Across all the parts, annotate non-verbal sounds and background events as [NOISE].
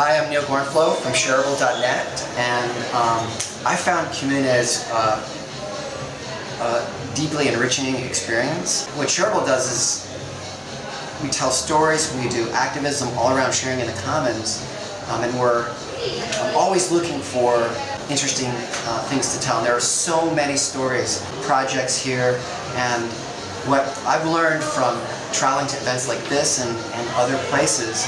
Hi, I'm Neil Gornflow from Shareable.net, and um, I found Comunes uh, a deeply enriching experience. What Shareable does is we tell stories, we do activism all around sharing in the commons, um, and we're I'm always looking for interesting uh, things to tell. And there are so many stories, projects here, and what I've learned from traveling to events like this and, and other places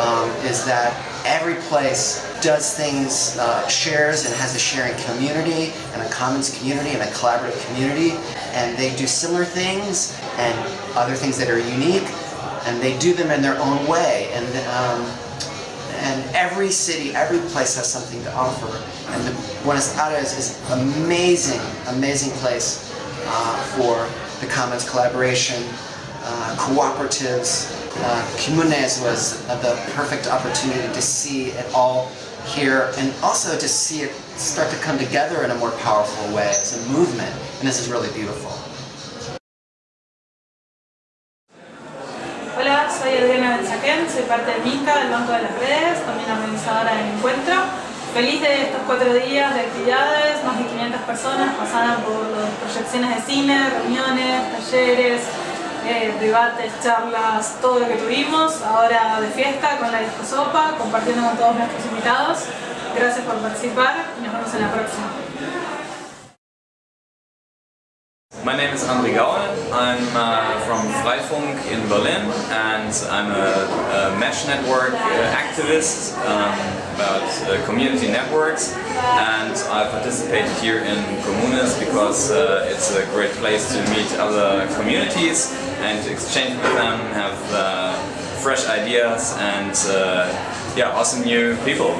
um, is that every place does things, uh, shares and has a sharing community and a commons community and a collaborative community and they do similar things and other things that are unique and they do them in their own way and um, and every city, every place has something to offer and the Buenos Aires is amazing, amazing place uh, for the commons collaboration, uh, cooperatives. Uh, Comunes was the perfect opportunity to see it all here and also to see it start to come together in a more powerful way as a movement and this is really beautiful. Hola, soy Adriana Benzaquén, soy parte de MICA, del Banco de las Redes, también organizadora del encuentro. Feliz de estos cuatro días de actividades, más de 500 personas pasaron por proyecciones de cine, reuniones, talleres, eh, debates, charlas, todo lo que tuvimos. Ahora de fiesta con la Disco Sopa, compartiendo con todos nuestros invitados. Gracias por participar y nos vemos en la próxima. My name is André Gauer. I'm uh, from Freifunk in Berlin and I'm a, a mesh network uh, activist um, about uh, community networks and I participated here in Comunes because uh, it's a great place to meet other communities and exchange with them, have uh, fresh ideas and uh, yeah, awesome new people.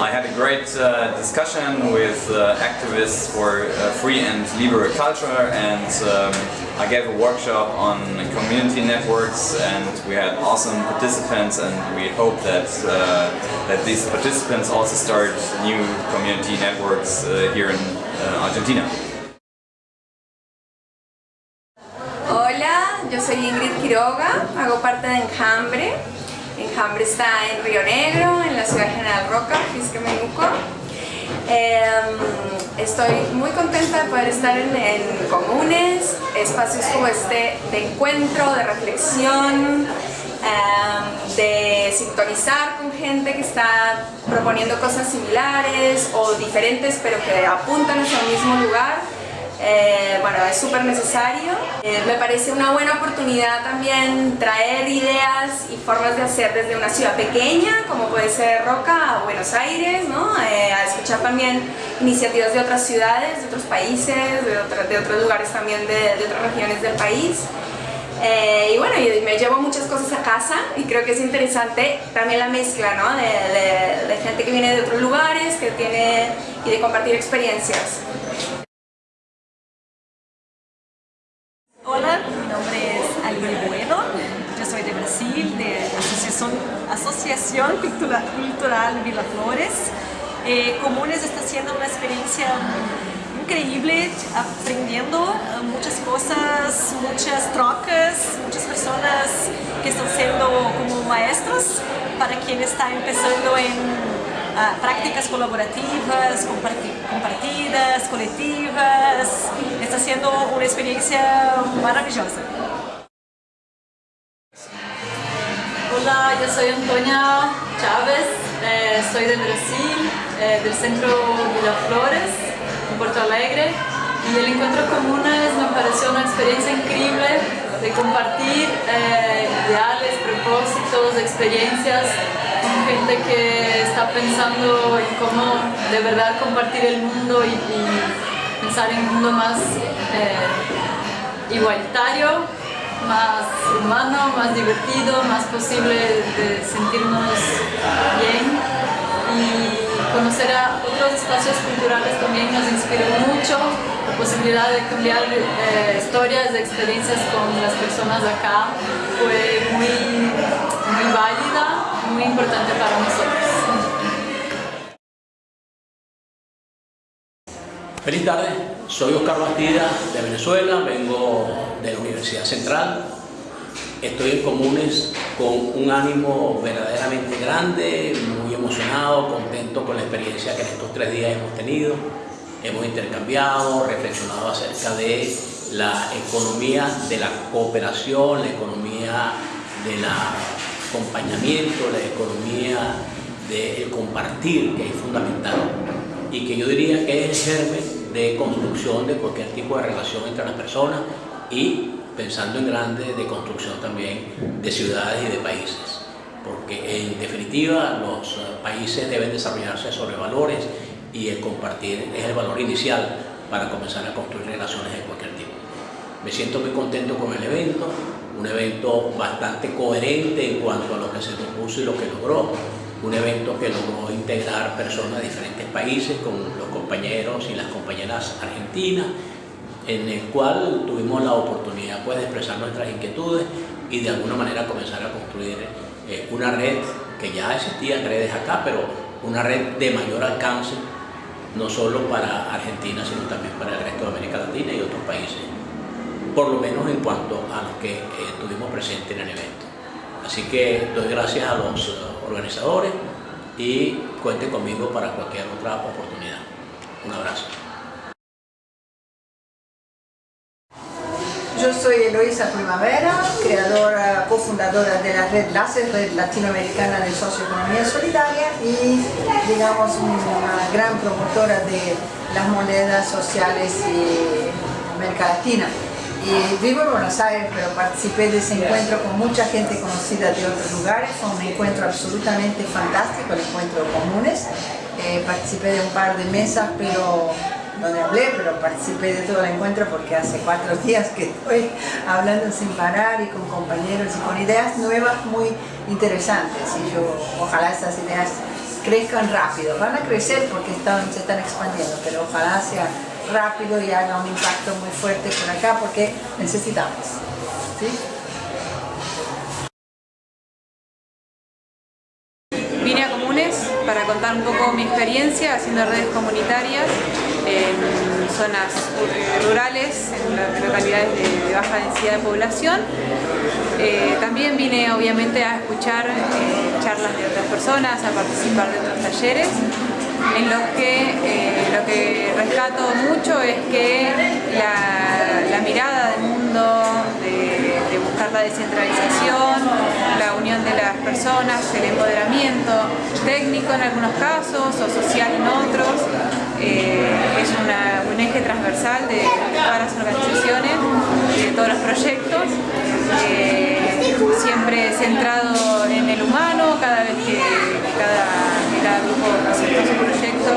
I had a great uh, discussion with uh, activists for free and liberal culture and um, I gave a workshop on community networks and we had awesome participants and we hope that, that these participants also start new community networks here in Argentina. Yo soy Ingrid Quiroga, hago parte de Enjambre. Enjambre está en Río Negro, en la ciudad General Roca, Fisquemenuco. Eh, estoy muy contenta de poder estar en, comunes, espacios como este de encuentro, de reflexión, eh, de sintonizar con gente que está proponiendo cosas similares o diferentes pero que apuntan hacia el mismo lugar. Eh, bueno, es súper necesario. Eh, me parece una buena oportunidad también traer ideas y formas de hacer desde una ciudad pequeña, como puede ser Roca, a Buenos Aires, ¿no? Eh, a escuchar también iniciativas de otras ciudades, de otros países, de, otra, de otros lugares también de, de, otras regiones del país. y bueno, yo me llevo muchas cosas a casa y creo que es interesante también la mezcla ¿no? de, de gente que viene de otros lugares que tiene, y de compartir experiencias. Hola, mi nombre es Aline Bueno, yo soy de Brasil, de Asociación, Asociación Cultural, Cultural Vila Flores. Eh, Comunes está siendo una experiencia increíble, aprendiendo muchas cosas, muchas trocas, muchas personas que están siendo como maestros para quien está empezando en Uh, prácticas colaborativas, compartidas, colectivas. Está siendo una experiencia maravillosa. Hola, yo soy Antonia Chávez, eh, soy de Brasil, eh, del centro Flores, en Porto Alegre. Y el encuentro comunes me pareció una experiencia increíble de compartir eh, ideales, propósitos, experiencias con gente que está pensando en cómo de verdad compartir el mundo y, y pensar en un mundo más igualitario, más humano, más divertido, más posible de sentirnos bien y conocer a otros espacios culturales también nos inspiró mucho la posibilidad de cambiar eh, historias, de experiencias con las personas acá fue muy, muy válida, muy importante para nosotros. Feliz tarde, soy Oscar Bastida de Venezuela, vengo de la Universidad Central, estoy en Comunes con un ánimo verdaderamente grande, muy emocionado, contento con la experiencia que en estos tres días hemos tenido. Hemos intercambiado, reflexionado acerca de la economía de la cooperación, la economía del acompañamiento, la economía del compartir, que es fundamental y que yo diría que es el germen de construcción de cualquier tipo de relación entre las personas y pensando en grande de construcción también de ciudades y de países porque en definitiva los países deben desarrollarse sobre valores y el compartir es el valor inicial para comenzar a construir relaciones de cualquier tipo. Me siento muy contento con el evento, un evento bastante coherente en cuanto a lo que se propuso y lo que logró, un evento que logró integrar personas de diferentes países con los compañeros y las compañeras argentinas, en el cual tuvimos la oportunidad pues, de expresar nuestras inquietudes y de alguna manera comenzar a construir eh, una red que ya existían redes acá, pero una red de mayor alcance, no solo para Argentina, sino también para el resto de América Latina y otros países, por lo menos en cuanto a lo que eh, tuvimos presente en el evento. Así que doy gracias a los organizadores y cuente conmigo para cualquier otra oportunidad. Un abrazo. Yo soy Eloisa Primavera, creadora, cofundadora de la red LACE, Red Latinoamericana de Socioeconomía Solidaria y digamos una gran promotora de las monedas sociales de América. Y vivo en Buenos Aires, pero participé de ese encuentro con mucha gente conocida de otros lugares. Fue un encuentro absolutamente fantástico, el encuentro comunes. Eh, participé de un par de mesas, pero donde hablé, pero participé de todo el encuentro porque hace cuatro [LAUGHS] días que estoy hablando sin parar y con compañeros y con ideas nuevas muy interesantes. Y yo, ojalá estas ideas crezcan rápido. Van a crecer porque se están expandiendo, pero ojalá sea rápido y haga un impacto muy fuerte por acá porque necesitamos. Vine a Comunes para contar un poco mi experiencia haciendo redes comunitarias en zonas rurales, en localidades de, baja densidad de población. Eh, también vine obviamente a escuchar eh, charlas de otras personas, a participar de otros talleres en los que eh, lo que rescato mucho es que la, mirada del mundo, de, buscar la descentralización, la unión de las personas, el empoderamiento técnico en algunos casos o social en otros, eh, es un eje transversal de todas las organizaciones, de todos los proyectos, eh, siempre centrado en el humano, cada vez que cada cada grupo presentó su proyecto,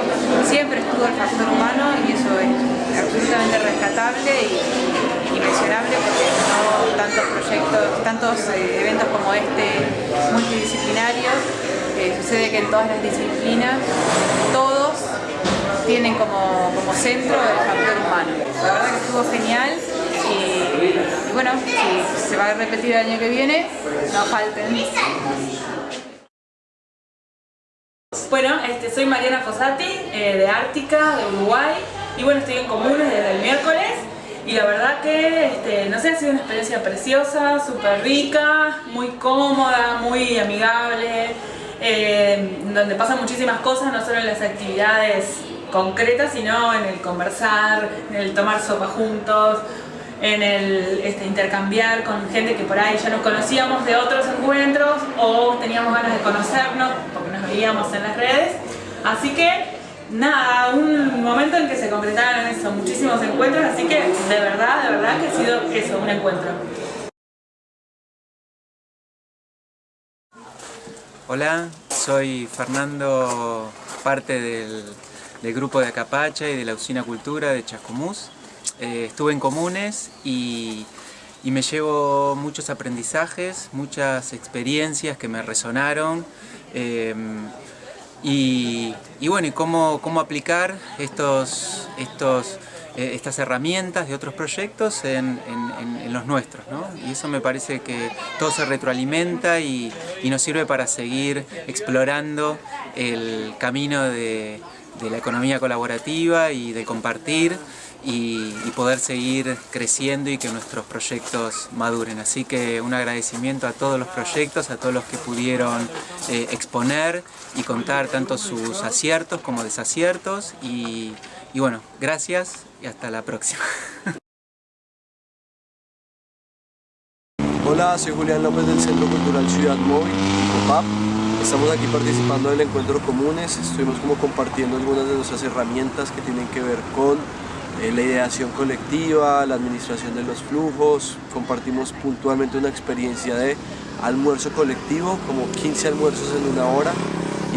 estuvo el factor humano y eso es absolutamente rescatable y, impresionable porque no tantos proyectos, tantos eh, eventos como este multidisciplinarios, eh, sucede que en todas las disciplinas todos tienen como, como centro el factor humano. La verdad que estuvo genial y, y bueno, si se va a repetir el año que viene, no falten. Bueno, este, soy Mariana Fossati, eh, de Ártica, de Uruguay, y bueno, estoy en Comunes desde el miércoles, y la verdad que, este, no sé, ha sido una experiencia preciosa, súper rica, muy cómoda, muy amigable, eh, donde pasan muchísimas cosas, no solo en las actividades concretas, sino en el conversar, en el tomar sopa juntos, en el este, intercambiar con gente que por ahí ya nos conocíamos de otros encuentros o teníamos ganas de conocernos veíamos en las redes. Así que nada, un momento en que se concretaron eso, muchísimos encuentros, así que de verdad, de verdad que ha sido eso, un encuentro. Hola, soy Fernando, parte del, grupo de Acapacha y de la Usina Cultura de Chascomús. Eh, estuve en comunes y, me llevo muchos aprendizajes, muchas experiencias que me resonaron em, y, bueno, y cómo, cómo aplicar estos, estos, eh, estas herramientas de otros proyectos en, los nuestros. Y eso me parece que todo se retroalimenta y, y nos sirve para seguir explorando el camino de, de la economía colaborativa y de compartir y, poder seguir creciendo y que nuestros proyectos maduren. Así que un agradecimiento a todos los proyectos, a todos los que pudieron eh, exponer y contar tanto sus aciertos como desaciertos y, bueno, gracias y hasta la próxima. Hola, soy Julián López del Centro Cultural Ciudad Móvil. Estamos aquí participando del encuentro comunes, estuvimos como compartiendo algunas de nuestras herramientas que tienen que ver con eh, la ideación colectiva, la administración de los flujos, compartimos puntualmente una experiencia de almuerzo colectivo, como 15 almuerzos en una hora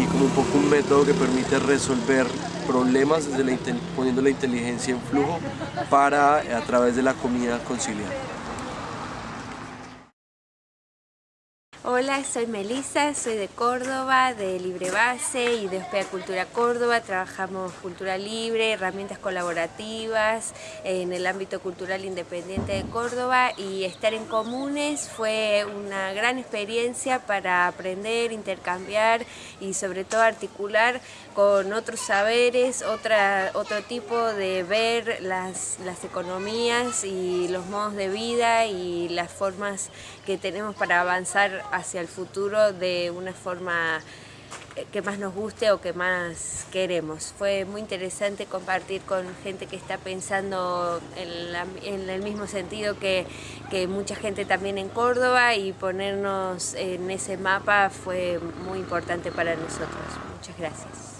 y como un poco un método que permite resolver problemas desde la, poniendo la inteligencia en flujo para a través de la comida conciliar. Hola, soy Melissa, soy de Córdoba, de Libre Base y de Hospeda Cultura Córdoba. Trabajamos cultura libre, herramientas colaborativas en el ámbito cultural independiente de Córdoba y estar en comunes fue una gran experiencia para aprender, intercambiar y sobre todo articular con otros saberes, otra, otro tipo de ver las, las economías y los modos de vida y las formas que tenemos para avanzar hacia el futuro de una forma eh, que más nos guste o que más queremos. Fue muy interesante compartir con gente que está pensando en, el mismo sentido que, que, mucha gente también en Córdoba y ponernos en ese mapa fue muy importante para nosotros. Muchas gracias.